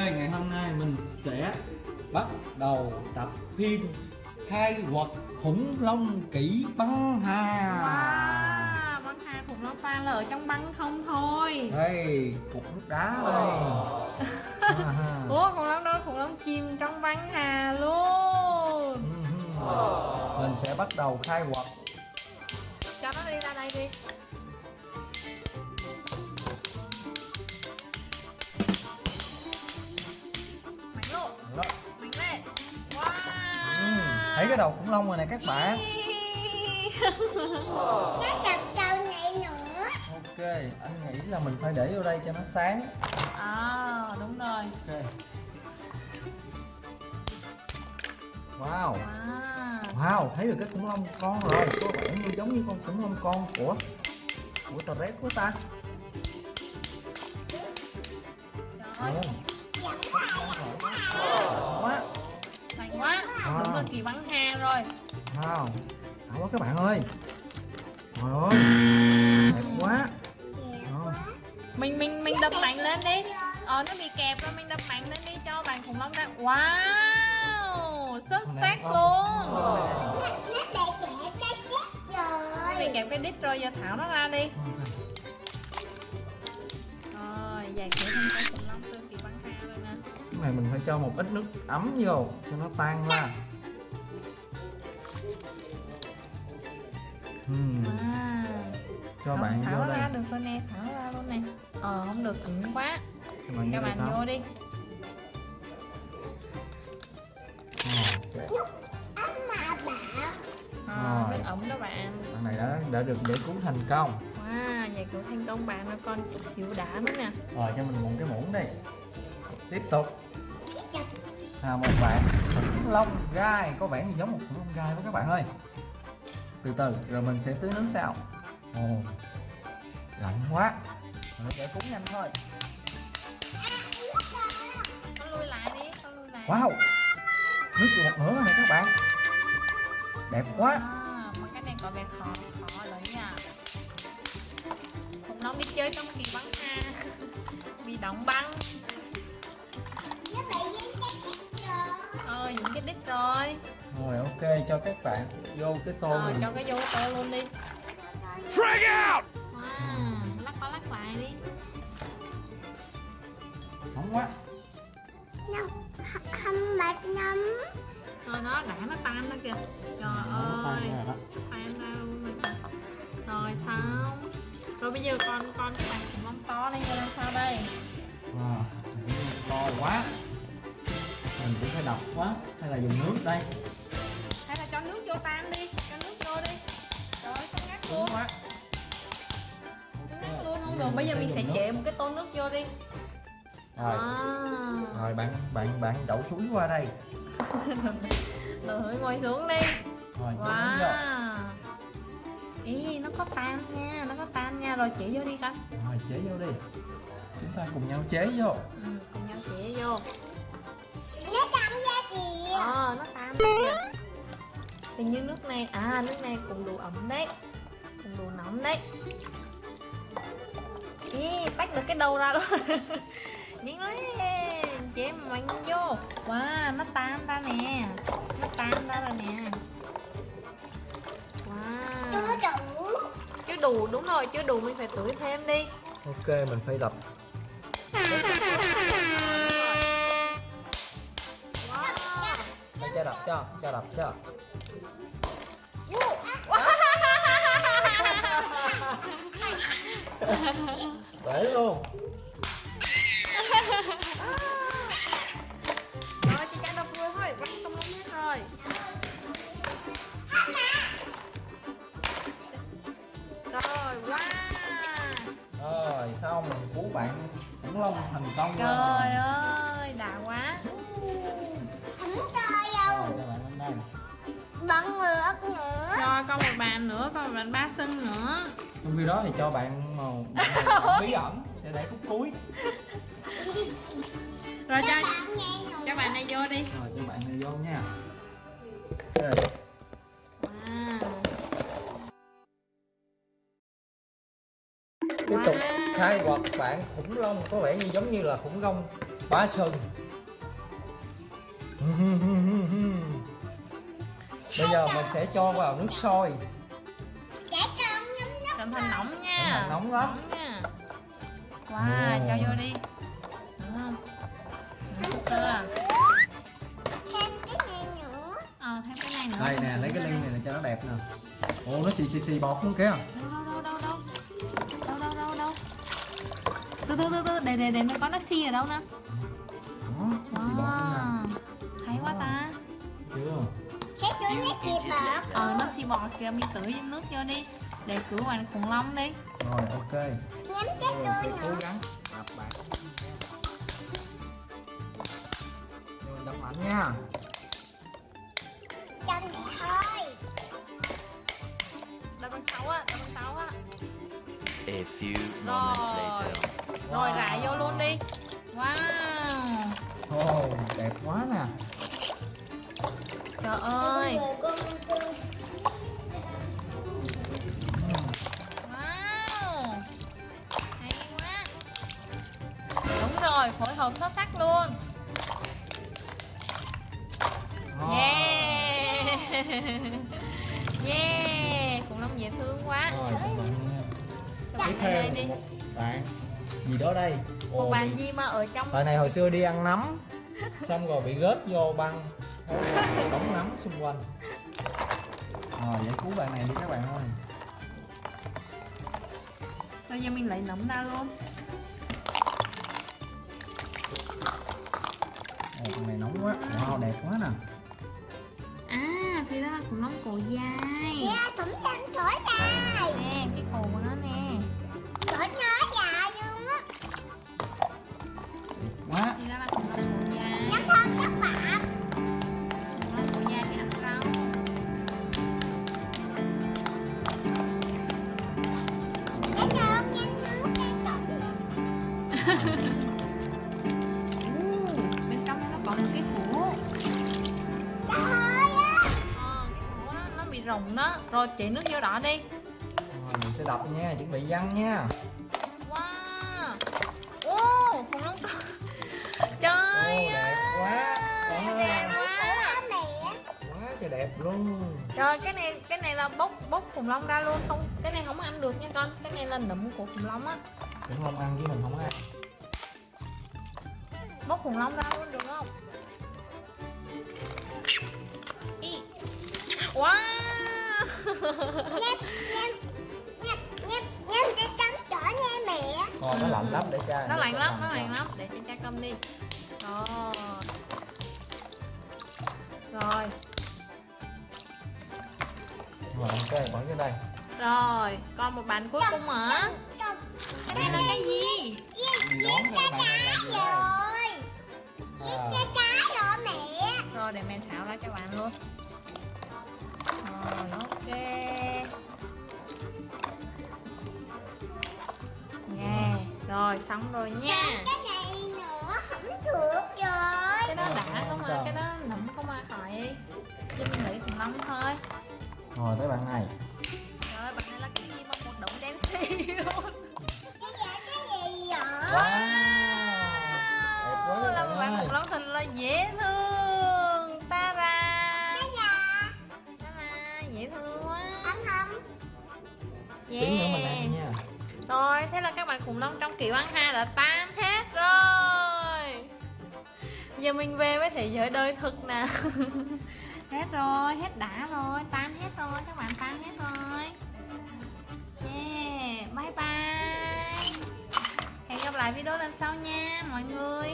ngày hôm nay mình sẽ bắt đầu tập phim khai quật khủng long kỹ băng hà. Wow, băng hà khủng long pha là ở trong băng không thôi. Đây cục nước đá đây. À, Ủa khủng long đó khủng long chìm trong băng hà luôn. Ừ, mình sẽ bắt đầu khai quật. Cho nó đi ra đây đi đó. Ừ, thấy cái đầu khủng long rồi nè các bạn. Nó chặt đầu này nữa ok anh nghĩ là mình phải để vô đây cho nó sáng. À đúng rồi. Ok. Wow. Wow. Wow, thấy được cái khủng long con rồi. Có vẻ như giống như con khủng long con của Của tờ rét của ta. Trời ơi, Đúng là kỳ băng hà rồi. Wow Đã quá các bạn ơi. Trời ơi Đẹp quá. Đó. mình mình mình đập mạnh lên đi. Ờ nó bị kẹp rồi mình đập mạnh lên đi cho bạn khủng long ra. Wow xuất sắc luôn. Nó cái rồi bị kẹp cái đít rồi. Giờ thảo nó ra đi. Rồi giải thể thêm cái khủng long tương kỳ băng hà rồi nè này mình phải cho một ít nước ấm vô Cho nó tan ra. Uhm, à cho bạn thảo vô đây ra được nè thảo nó ra luôn nè. Ờ không được ẩn quá. Cho bạn đây bạn Thảo. vô đi. Bảo ờ Rồi. nước ẩm các bạn. Bạn này đã đã được giải cứu thành công. Wow giải cứu thành công bạn. Nó còn chút xíu đá nữa nè. Rồi cho mình một cái muỗng đi. Tiếp tục à, Một bạn. Khủng long gai Có vẻ như giống một khủng long gai với các bạn ơi. Từ từ rồi mình sẽ tưới nước sao Ồ Lạnh quá. Mình sẽ cúng nhanh thôi. Wow Nước được một nửa này các bạn. Đẹp quá. À, mà cái này có vẻ khó khó đấy à Khủng long đi chơi trong kỳ băng ha. Bị đóng băng Ờ, những cái đít rồi. Rồi ok cho các bạn vô cái tô Ờ, mình. cho cái vô tô luôn đi. Frag out! Wow, lắc qua lắc lại đi. Nóng quá. Nó không mệt lắm Rồi nó đã nó tan ra kìa. Trời Nó tan ơi, rồi tan ra luôn rồi. Kìa Rồi xong. Rồi bây giờ con con cái bạn long to lên rồi làm sao đây? Wow, to quá Mình cũng phải đập quá Hay là dùng nước đây? Hay là cho nước vô tan đi Cho nước vô đi. Rồi, con ngắt Đúng luôn quá ngắt luôn không được, bây giờ mình sẽ trễ một cái tô nước vô đi. Rồi. À. Rồi bạn bạn bạn đậu chuối qua đây. Rồi ngồi xuống đi. Rồi Wow. Ý nó có tan nha Nó có tan nha. Rồi chỉ vô đi con. Rồi chế vô đi. Chúng ta cùng nhau chế vô. Ừ, Cùng nhau chỉ vô Ờ nó tan kìa. Hình như nước này À nước này cũng đủ ấm đấy. Cũng đủ nóng đấy. Ý tách được cái đầu ra luôn Nhanh lên Chế mạnh vô. Wow nó tan ra nè. Nó tan ra rồi nè. Wow. Chưa đủ. Chưa đủ đúng rồi chưa đủ mình phải tưới thêm đi. Ok mình phải đập. Wow. Cho đập cho cho đập cho. Để luôn. Rồi chị trả đập thôi bắt không lắm hết rồi. Rồi wow. Rồi xong mình cứu bạn khủng long thành công trời rồi con một bàn nữa con một bàn ba sân nữa. Trong khi đó thì cho bạn màu bí ẩn sẽ để phút cuối. Rồi cho Bạn nghe nữa cho bạn này vô đi. Rồi cho bạn này vô nha. Wow Tiếp tục khai quật bạn khủng long có vẻ như giống như là khủng long quá sừng bây giờ mình sẽ cho vào nước sôi. Trẻ con nhắm nhắm cẩn thận nóng nha. Nóng lắm. nha. Wow Ồ. cho vô đi. Đúng không? Nóng sơ à? Thêm cái này nữa. Ờ thêm cái này nữa. Đây nè lấy cái ly này là cho nó đẹp nè. Ồ nó xì xì xì bọt luôn kìa. Đâu đâu đâu đâu đâu đâu đâu. Đâu từ từ từ từ để để để nó có nó xi ở đâu nè đó nó xì bọt luôn nè. Hay quá ta. Chưa Sẽ đưa nó chì bọt ờ nó xi bọt kìa mình tưới nước vô đi để cứu bạn khủng long đi. Rồi ok. Nhắm cái tôi sẽ cố gắng. Đập bạn rồi đập mạnh nha. Cho mẹ thôi đập bằng sáu á đập bằng sáu á A few moments rồi. later. rồi rải vô luôn đi. Wow. Ồ đẹp quá nè trời ơi. Wow. Hay quá. Đúng rồi phối hợp xuất sắc luôn. Yeah. Yeah khủng long dễ thương quá. Rồi tiếp theo đi. một bạn gì đó đây. Một bạn gì mà ở trong bạn này hồi xưa đi ăn nấm xong rồi bị rớt vô băng đóng nấm xung quanh. Rồi giải cứu bạn này đi các bạn ơi. Rồi giờ mình lấy nấm ra luôn. Ồ, con này nóng quá. Wow đẹp quá nè. À thì ra là khủng long cổ dài. Dạ cũng làm thổi dài bị rụng đó. Rồi chỉ nước vô đỏ đi. Rồi mình sẽ đập nha chuẩn bị văng nha. Wow. Ô khủng long cổ trời Ồ, đẹp quá. ơi, Trời đẹp ơi. quá. Mẹ quá trời đẹp luôn. Trời cái này cái này là bốc bốc khủng long ra luôn. Không cái này không ăn được nha con. Cái này là nấm của khủng long á. Cũng không ăn chứ mình không ăn. Bốc khủng long ra luôn được không? Wow ngon nó lạnh lắm để cha. Nó lạnh lắm nó lạnh lắm. Để cho cha cơm đi. Rồi. Rồi rồi ok bỏ cái đây. Rồi còn một bàn cuối cùng hả? Đây là cái gì? Giết cái cá rồi giết cái cá rồi mẹ. Rồi để mẹ thảo ra cho bạn luôn ok. Nghe rồi xong rồi nha. Cái này nữa không được rồi. Cái đó đã không mà cái đó nấm không mà khỏi. Cho mình nghĩ khủng long thôi. Rồi tới bạn này. Rồi bạn này là cái gì mà một đống đen xì luôn. Cái gì cái gì vậy? Wow. Đẹp quá các là một bạn khủng long thật là dễ thương tí nữa mình ăn nha. Rồi, thế là các bạn khủng long trong kiểu ăn ha đã tan hết rồi. Giờ mình về với thế giới đời thực nè. Hết rồi, hết đã rồi, tan hết rồi, các bạn tan hết rồi. Yeah, bye bye. Hẹn gặp lại video lần sau nha mọi người